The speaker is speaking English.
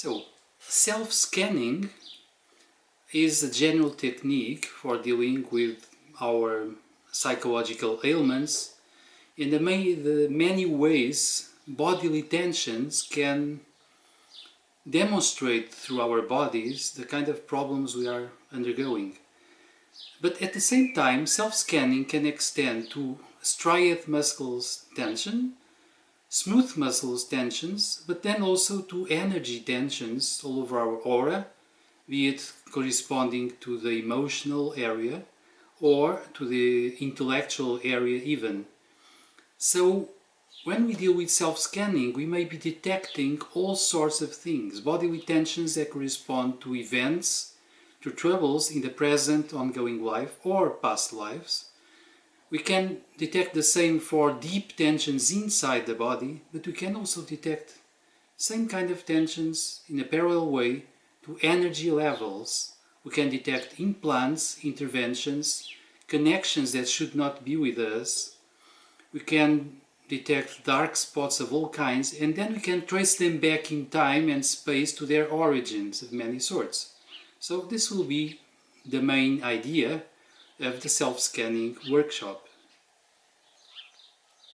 So, self-scanning is a general technique for dealing with our psychological ailments in the, may, the many ways bodily tensions can demonstrate through our bodies the kind of problems we are undergoing. But at the same time, self-scanning can extend to striate muscles tension, smooth muscles tensions, but then also to energy tensions all over our aura, be it corresponding to the emotional area or to the intellectual area even. So when we deal with self-scanning, we may be detecting all sorts of things, bodily tensions that correspond to events, to troubles in the present ongoing life or past lives. We can detect the same for deep tensions inside the body, but we can also detect same kind of tensions in a parallel way to energy levels. We can detect implants, interventions, connections that should not be with us. We can detect dark spots of all kinds and then we can trace them back in time and space to their origins of many sorts. So this will be the main idea of the self-scanning workshop.